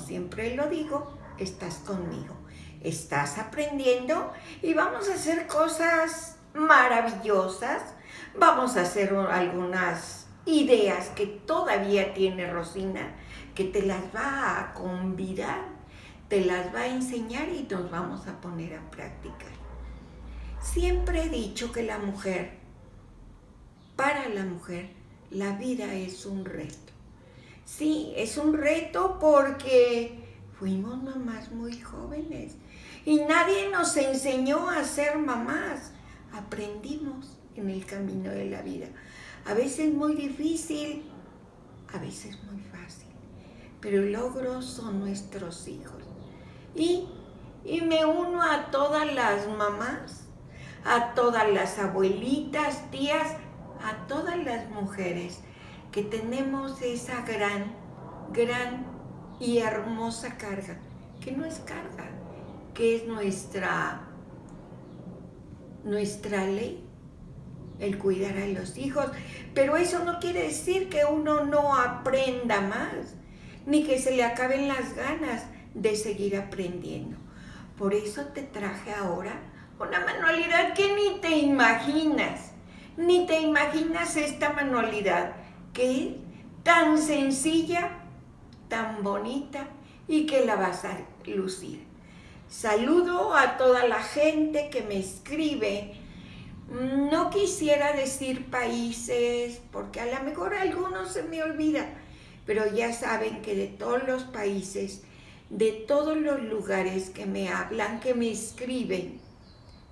siempre lo digo, estás conmigo, estás aprendiendo y vamos a hacer cosas maravillosas, vamos a hacer algunas ideas que todavía tiene Rosina, que te las va a convidar, te las va a enseñar y nos vamos a poner a practicar. Siempre he dicho que la mujer, para la mujer, la vida es un reto. Sí, es un reto porque fuimos mamás muy jóvenes y nadie nos enseñó a ser mamás. Aprendimos en el camino de la vida. A veces muy difícil, a veces muy fácil, pero el logro son nuestros hijos. Y, y me uno a todas las mamás a todas las abuelitas, tías, a todas las mujeres que tenemos esa gran, gran y hermosa carga, que no es carga, que es nuestra, nuestra ley, el cuidar a los hijos. Pero eso no quiere decir que uno no aprenda más, ni que se le acaben las ganas de seguir aprendiendo. Por eso te traje ahora una manualidad que ni te imaginas, ni te imaginas esta manualidad, tan sencilla, tan bonita y que la vas a lucir. Saludo a toda la gente que me escribe. No quisiera decir países, porque a lo mejor algunos se me olvida, pero ya saben que de todos los países, de todos los lugares que me hablan, que me escriben,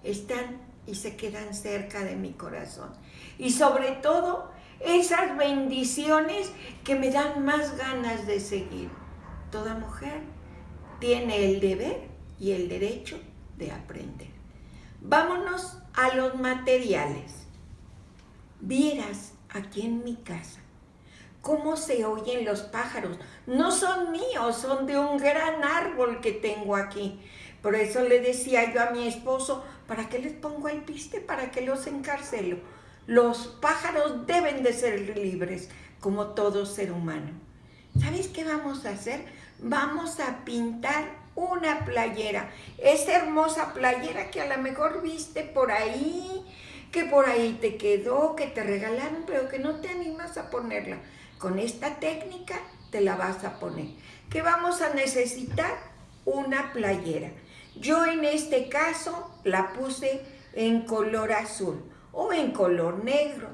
están y se quedan cerca de mi corazón. Y sobre todo, esas bendiciones que me dan más ganas de seguir. Toda mujer tiene el deber y el derecho de aprender. Vámonos a los materiales. Vieras aquí en mi casa cómo se oyen los pájaros. No son míos, son de un gran árbol que tengo aquí. Por eso le decía yo a mi esposo, ¿para qué les pongo el piste? ¿Para qué los encarcelo? Los pájaros deben de ser libres, como todo ser humano. ¿Sabes qué vamos a hacer? Vamos a pintar una playera. Esa hermosa playera que a lo mejor viste por ahí, que por ahí te quedó, que te regalaron, pero que no te animas a ponerla. Con esta técnica te la vas a poner. ¿Qué vamos a necesitar? Una playera. Yo en este caso la puse en color azul o en color negro.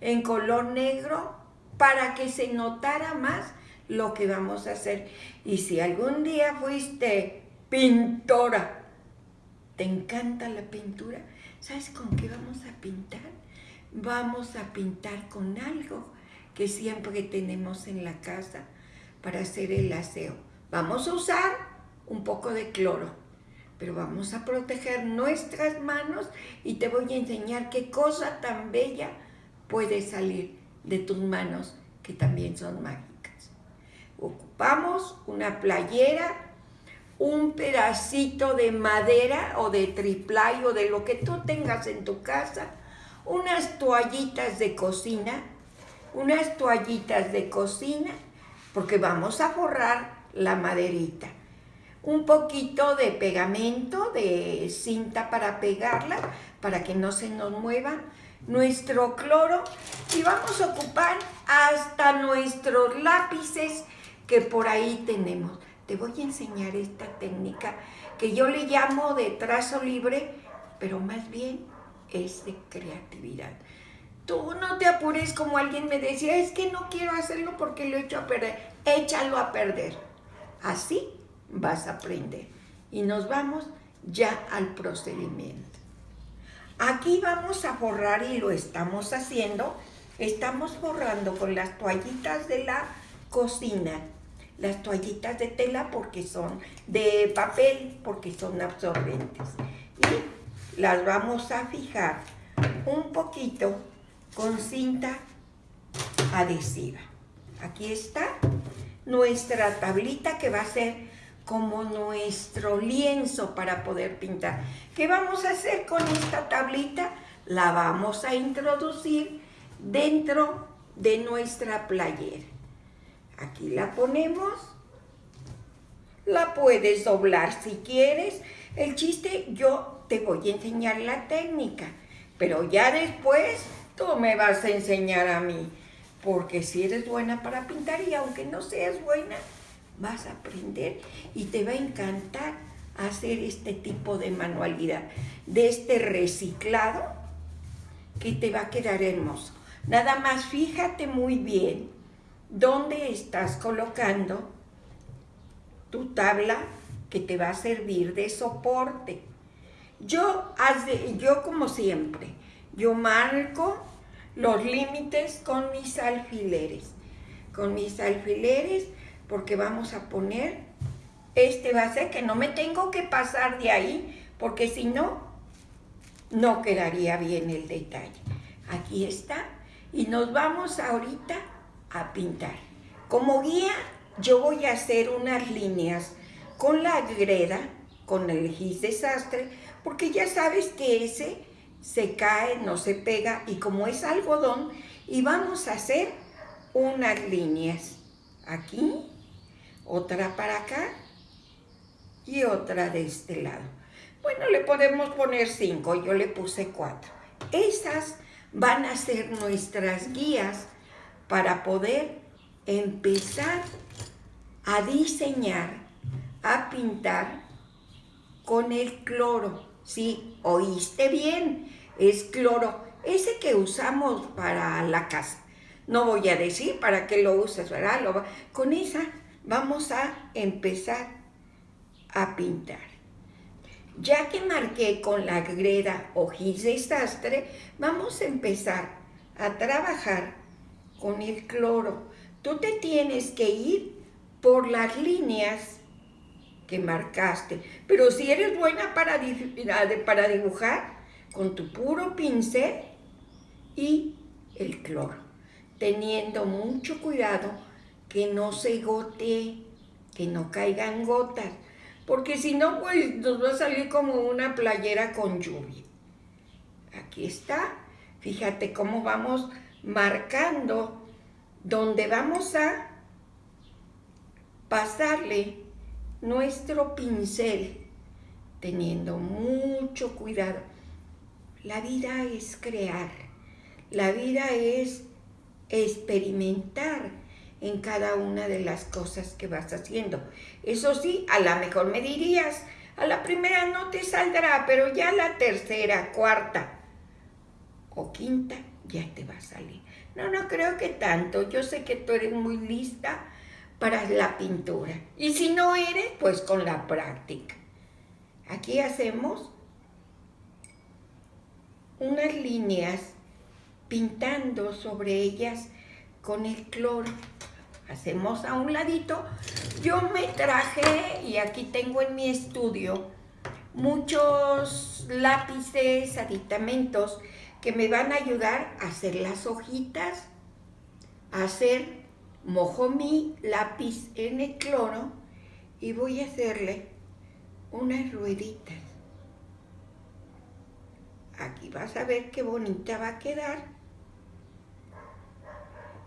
En color negro para que se notara más lo que vamos a hacer. Y si algún día fuiste pintora, ¿te encanta la pintura? ¿Sabes con qué vamos a pintar? Vamos a pintar con algo que siempre tenemos en la casa para hacer el aseo. Vamos a usar un poco de cloro pero vamos a proteger nuestras manos y te voy a enseñar qué cosa tan bella puede salir de tus manos que también son mágicas. Ocupamos una playera, un pedacito de madera o de triplay o de lo que tú tengas en tu casa, unas toallitas de cocina, unas toallitas de cocina, porque vamos a forrar la maderita un poquito de pegamento, de cinta para pegarla, para que no se nos mueva, nuestro cloro y vamos a ocupar hasta nuestros lápices que por ahí tenemos. Te voy a enseñar esta técnica que yo le llamo de trazo libre, pero más bien es de creatividad. Tú no te apures como alguien me decía, es que no quiero hacerlo porque lo he hecho a perder. Échalo a perder. Así vas a aprender. Y nos vamos ya al procedimiento. Aquí vamos a forrar y lo estamos haciendo. Estamos forrando con las toallitas de la cocina. Las toallitas de tela porque son de papel, porque son absorbentes. Y las vamos a fijar un poquito con cinta adhesiva. Aquí está nuestra tablita que va a ser como nuestro lienzo para poder pintar. ¿Qué vamos a hacer con esta tablita? La vamos a introducir dentro de nuestra playera. Aquí la ponemos. La puedes doblar si quieres. El chiste, yo te voy a enseñar la técnica, pero ya después tú me vas a enseñar a mí. Porque si eres buena para pintar y aunque no seas buena, vas a aprender y te va a encantar hacer este tipo de manualidad, de este reciclado que te va a quedar hermoso. Nada más fíjate muy bien dónde estás colocando tu tabla que te va a servir de soporte. Yo, yo como siempre, yo marco los límites con mis alfileres. Con mis alfileres porque vamos a poner este base que no me tengo que pasar de ahí porque si no, no quedaría bien el detalle. Aquí está y nos vamos ahorita a pintar. Como guía yo voy a hacer unas líneas con la greda, con el gis desastre, porque ya sabes que ese se cae, no se pega y como es algodón, y vamos a hacer unas líneas aquí, otra para acá y otra de este lado. Bueno, le podemos poner cinco, yo le puse cuatro. Esas van a ser nuestras guías para poder empezar a diseñar, a pintar con el cloro. Sí, oíste bien, es cloro, ese que usamos para la casa. No voy a decir para qué lo usas, ¿verdad? con esa vamos a empezar a pintar. Ya que marqué con la greda o gis desastre, vamos a empezar a trabajar con el cloro. Tú te tienes que ir por las líneas que marcaste. Pero si eres buena para, para dibujar, con tu puro pincel y el cloro, teniendo mucho cuidado que no se gotee, que no caigan gotas, porque si no, pues nos va a salir como una playera con lluvia. Aquí está, fíjate cómo vamos marcando donde vamos a pasarle nuestro pincel, teniendo mucho cuidado. La vida es crear, la vida es experimentar en cada una de las cosas que vas haciendo. Eso sí, a lo mejor me dirías, a la primera no te saldrá, pero ya la tercera, cuarta o quinta ya te va a salir. No, no creo que tanto. Yo sé que tú eres muy lista para la pintura. Y si no eres, pues con la práctica. Aquí hacemos unas líneas pintando sobre ellas con el cloro. Hacemos a un ladito. Yo me traje, y aquí tengo en mi estudio, muchos lápices, aditamentos que me van a ayudar a hacer las hojitas, a hacer, mojo mi lápiz en el cloro y voy a hacerle unas rueditas. Aquí vas a ver qué bonita va a quedar.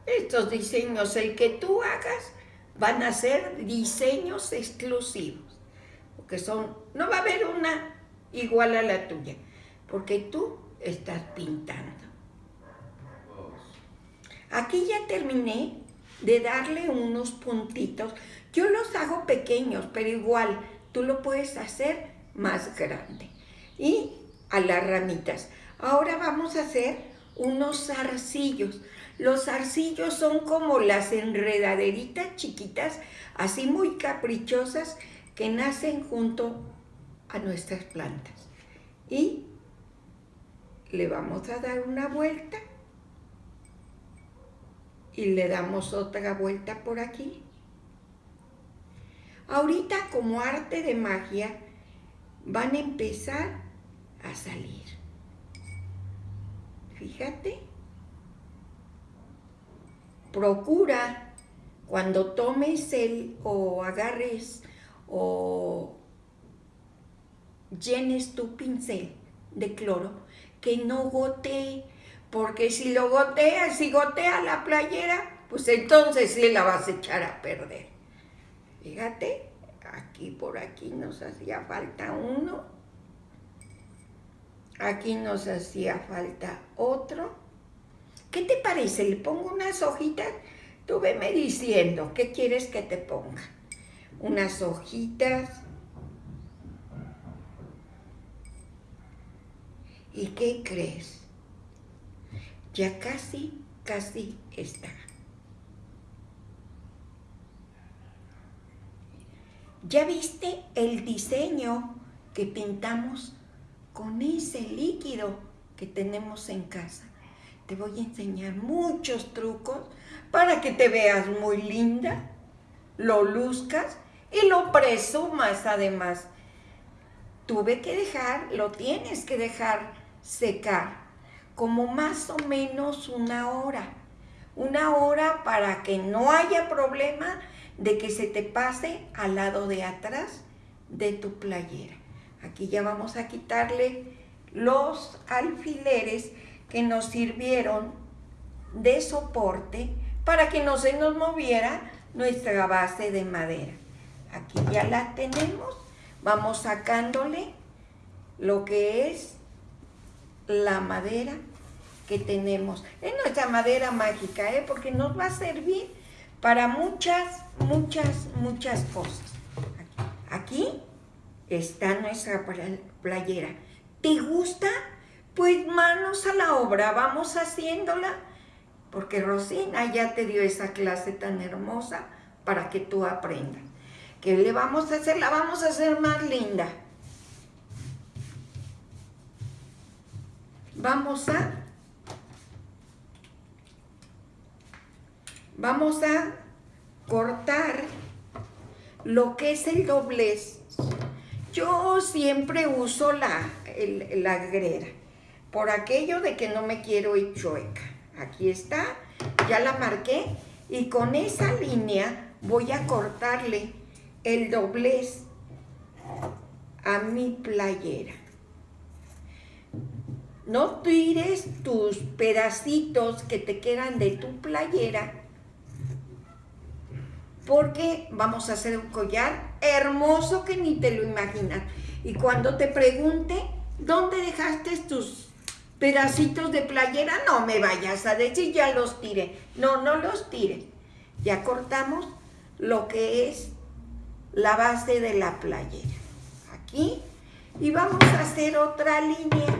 Estos diseños, el que tú hagas, van a ser diseños exclusivos. Porque son, no va a haber una igual a la tuya, porque tú estás pintando. Aquí ya terminé de darle unos puntitos. Yo los hago pequeños, pero igual tú lo puedes hacer más grande. Y a las ramitas. Ahora vamos a hacer unos zarcillos. Los zarcillos son como las enredaderitas chiquitas, así muy caprichosas, que nacen junto a nuestras plantas. Y le vamos a dar una vuelta y le damos otra vuelta por aquí. Ahorita como arte de magia van a empezar a salir. Fíjate. Procura cuando tomes el o agarres o llenes tu pincel de cloro, que no gotee, Porque si lo gotea, si gotea la playera, pues entonces sí la vas a echar a perder. Fíjate, aquí por aquí nos hacía falta uno. Aquí nos hacía falta otro. ¿Qué te parece? ¿Le pongo unas hojitas? Tú veme diciendo, ¿qué quieres que te ponga? Unas hojitas. ¿Y qué crees? Ya casi, casi está. ¿Ya viste el diseño que pintamos con ese líquido que tenemos en casa? Te voy a enseñar muchos trucos para que te veas muy linda, lo luzcas y lo presumas además. Tuve que dejar, lo tienes que dejar secar como más o menos una hora. Una hora para que no haya problema de que se te pase al lado de atrás de tu playera. Aquí ya vamos a quitarle los alfileres que nos sirvieron de soporte para que no se nos moviera nuestra base de madera. Aquí ya la tenemos. Vamos sacándole lo que es la madera que tenemos. Es nuestra madera mágica, ¿eh? porque nos va a servir para muchas, muchas, muchas cosas. Aquí está nuestra playera. ¿Te gusta? Pues manos a la obra, vamos haciéndola porque Rosina ya te dio esa clase tan hermosa para que tú aprendas. ¿Qué le vamos a hacer? La vamos a hacer más linda. Vamos a... Vamos a cortar lo que es el doblez. Yo siempre uso la, la grera, por aquello de que no me quiero ir chueca. Aquí está, ya la marqué y con esa línea voy a cortarle el doblez a mi playera. No tires tus pedacitos que te quedan de tu playera porque vamos a hacer un collar hermoso que ni te lo imaginas. Y cuando te pregunte, ¿dónde dejaste tus pedacitos de playera, no me vayas a decir ya los tire. No, no los tire. Ya cortamos lo que es la base de la playera. Aquí. Y vamos a hacer otra línea.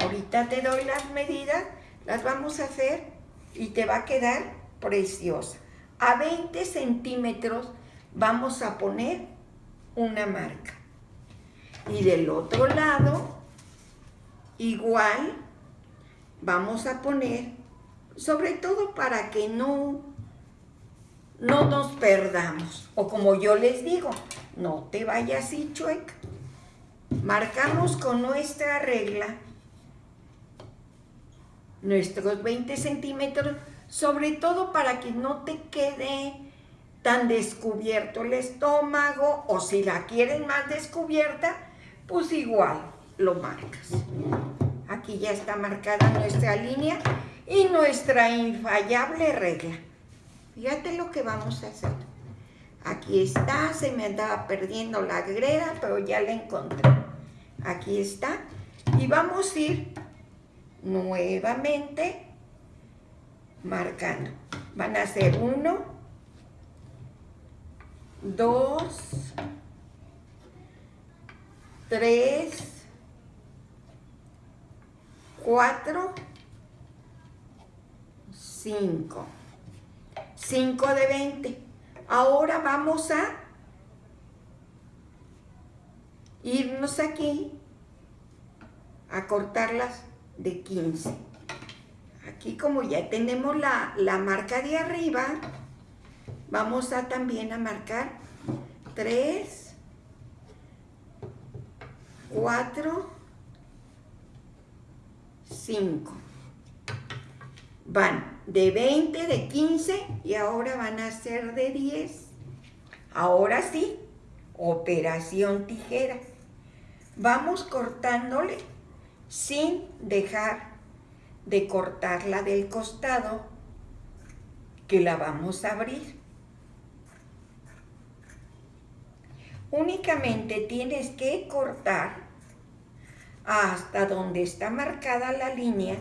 Ahorita te doy las medidas. Las vamos a hacer y te va a quedar preciosa. A 20 centímetros vamos a poner una marca. Y del otro lado Igual vamos a poner, sobre todo para que no, no nos perdamos. O como yo les digo, no te vayas así chueca. Marcamos con nuestra regla nuestros 20 centímetros, sobre todo para que no te quede tan descubierto el estómago, o si la quieren más descubierta, pues igual, lo marcas. Aquí ya está marcada nuestra línea y nuestra infallable regla. Fíjate lo que vamos a hacer. Aquí está, se me andaba perdiendo la greda, pero ya la encontré. Aquí está. Y vamos a ir nuevamente marcando. Van a ser uno, dos, tres, 4, 5. 5 de 20. Ahora vamos a irnos aquí a cortarlas de 15. Aquí como ya tenemos la, la marca de arriba, vamos a también a marcar 3, 4, 5. Van de 20, de 15 y ahora van a ser de 10. Ahora sí, operación tijera. Vamos cortándole sin dejar de cortarla del costado que la vamos a abrir. Únicamente tienes que cortar hasta donde está marcada la línea.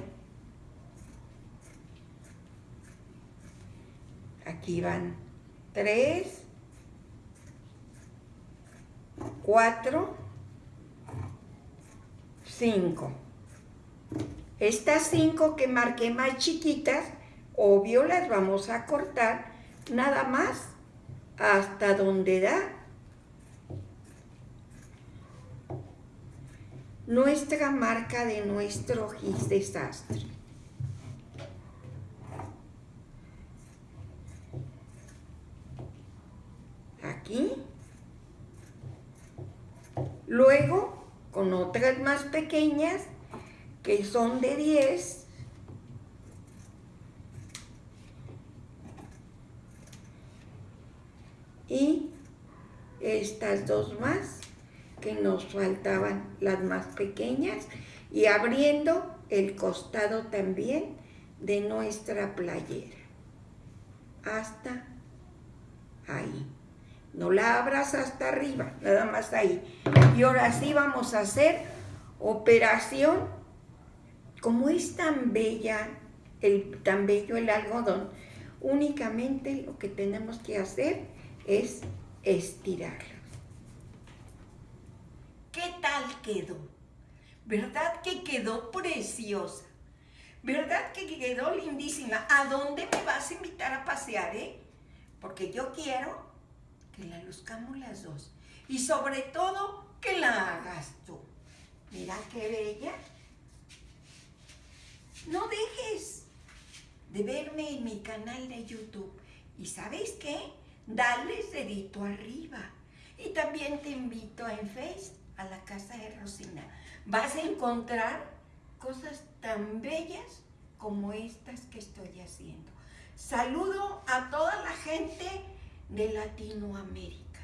Aquí van tres, cuatro, cinco. Estas cinco que marqué más chiquitas, obvio las vamos a cortar nada más hasta donde da nuestra marca de nuestro desastre. Aquí. Luego, con otras más pequeñas, que son de 10, y estas dos más que nos faltaban las más pequeñas y abriendo el costado también de nuestra playera. Hasta ahí. No la abras hasta arriba nada más ahí. Y ahora sí vamos a hacer operación como es tan bella el, tan bello el algodón únicamente lo que tenemos que hacer es estirarlo ¿Qué tal quedó? ¿Verdad que quedó preciosa? ¿Verdad que quedó lindísima? ¿A dónde me vas a invitar a pasear, eh? Porque yo quiero que la luzcamos las dos. Y sobre todo, que la hagas tú. Mira qué bella. No dejes de verme en mi canal de YouTube. ¿Y sabes qué? Dale dedito arriba. Y también te invito en Facebook a la casa de Rosina. Vas a encontrar cosas tan bellas como estas que estoy haciendo. Saludo a toda la gente de Latinoamérica,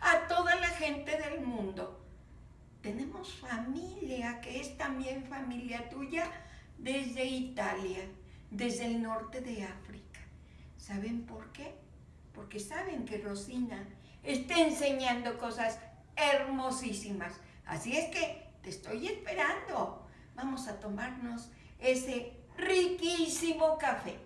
a toda la gente del mundo. Tenemos familia que es también familia tuya desde Italia, desde el norte de África. ¿Saben por qué? Porque saben que Rosina está enseñando cosas hermosísimas. Así es que te estoy esperando. Vamos a tomarnos ese riquísimo café.